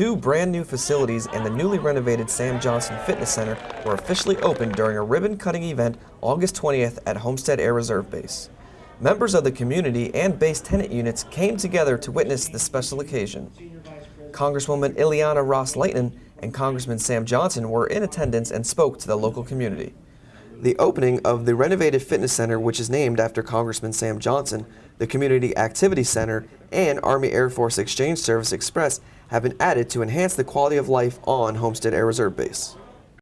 two brand new facilities and the newly renovated Sam Johnson Fitness Center were officially opened during a ribbon cutting event August 20th at Homestead Air Reserve Base. Members of the community and base tenant units came together to witness this special occasion. Congresswoman Ileana Ros-Lehtinen and Congressman Sam Johnson were in attendance and spoke to the local community. The opening of the renovated fitness center, which is named after Congressman Sam Johnson, the Community Activity Center, and Army Air Force Exchange Service Express have been added to enhance the quality of life on Homestead Air Reserve Base.